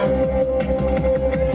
Música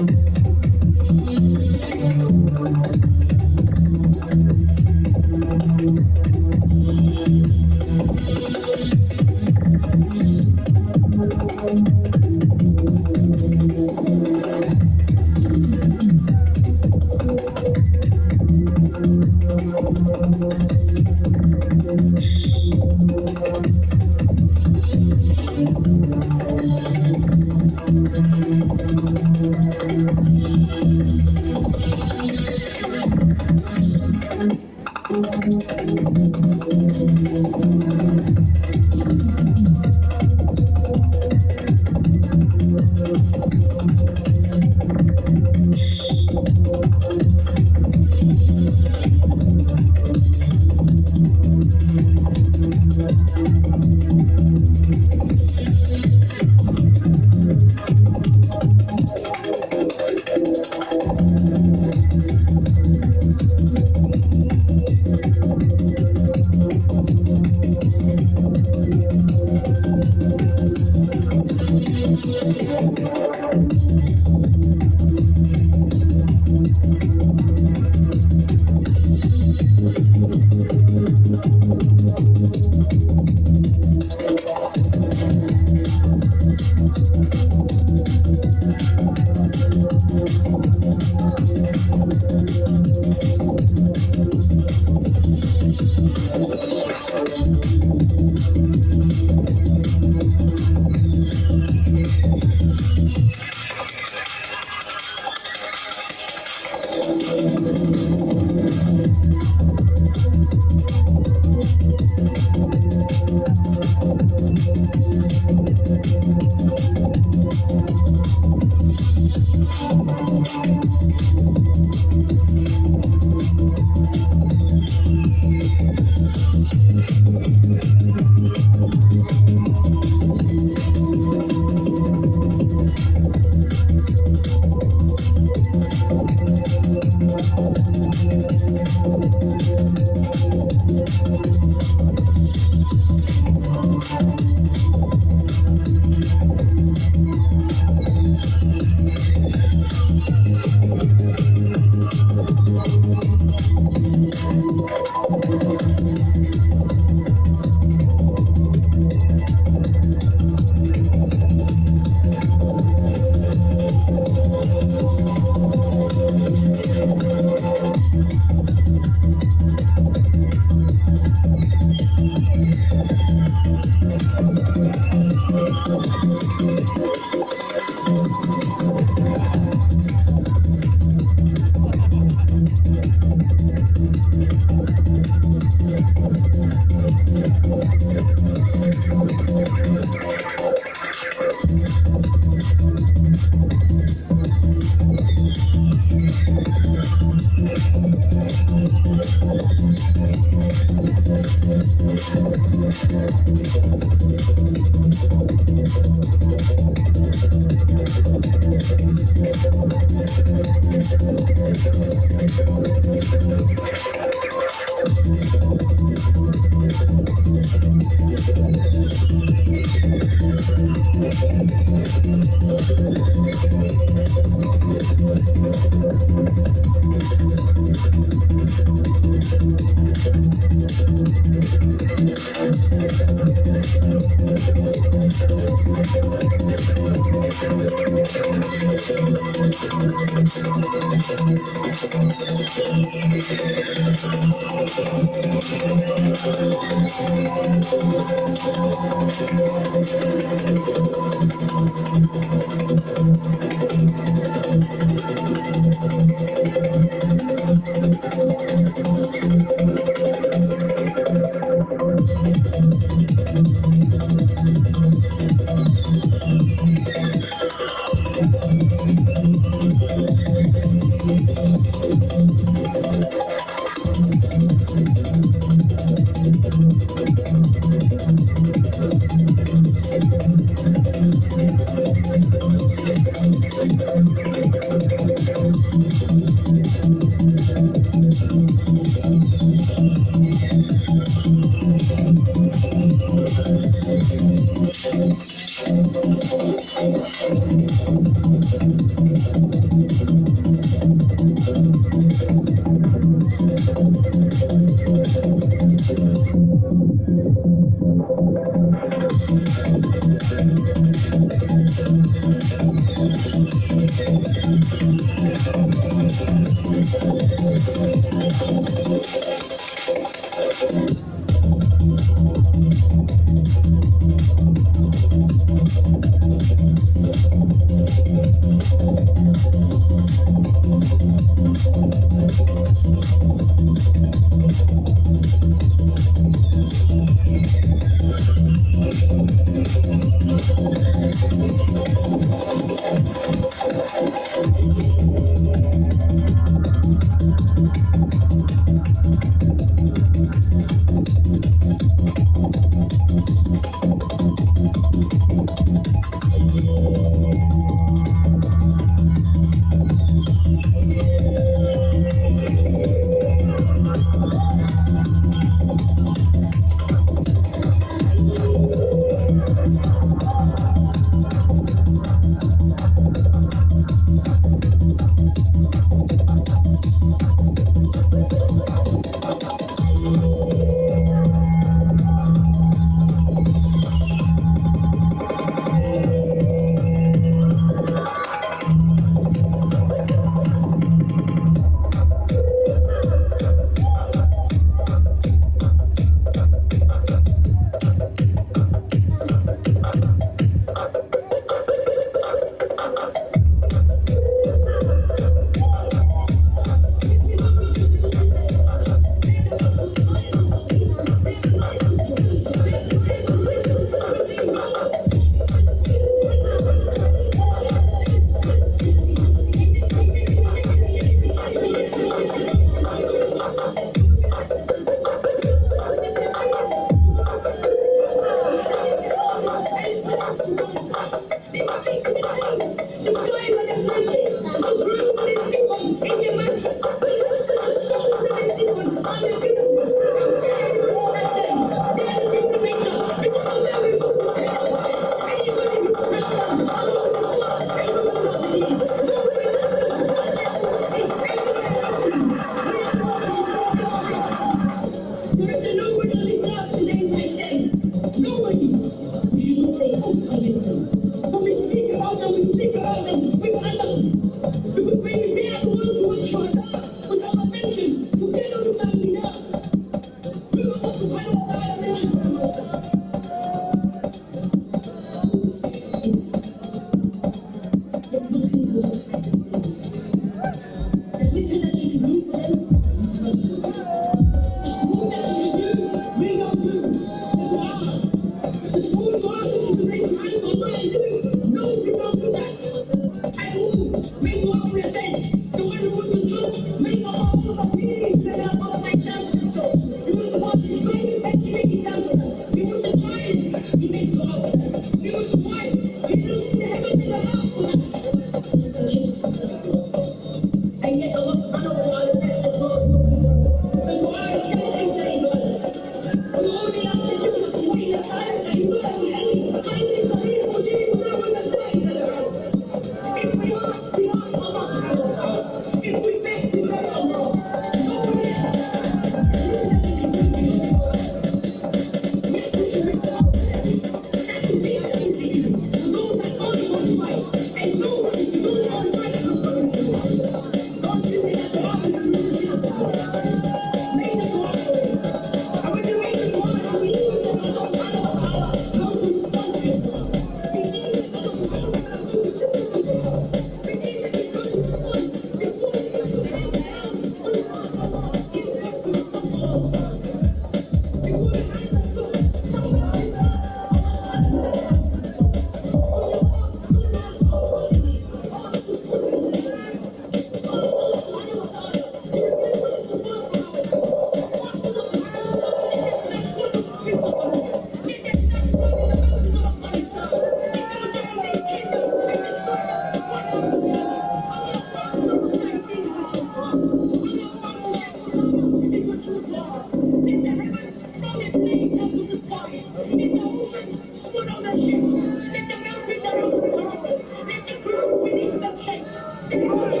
Thank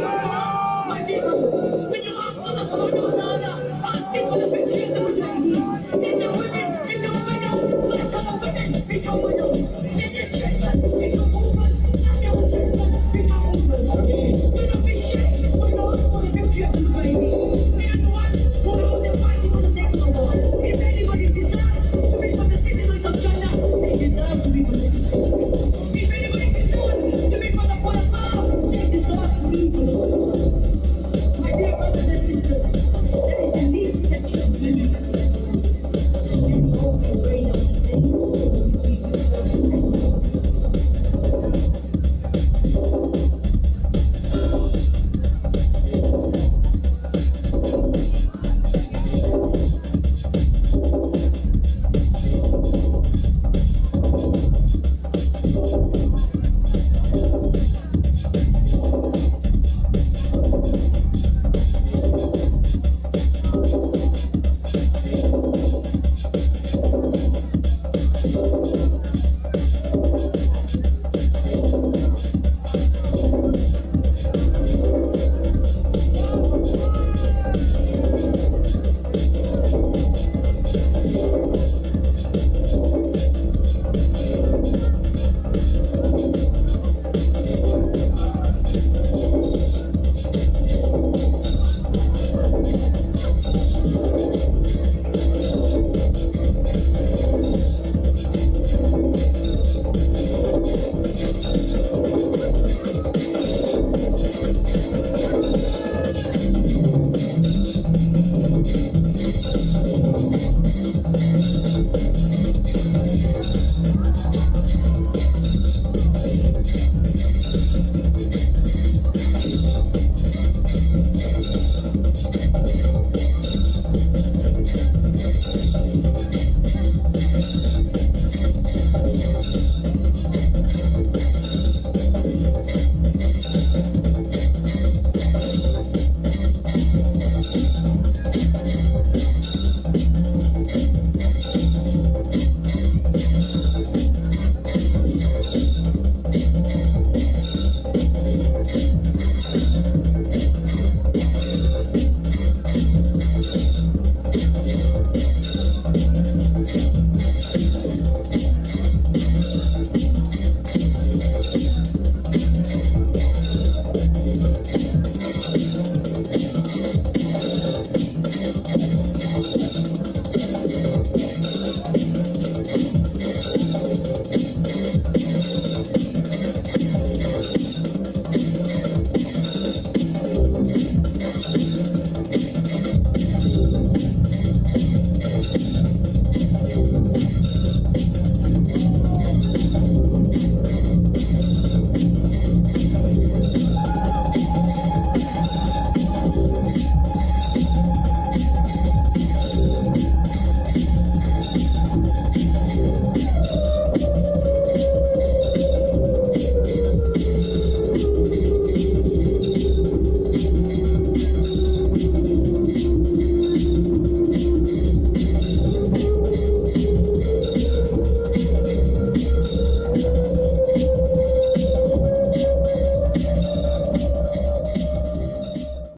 you.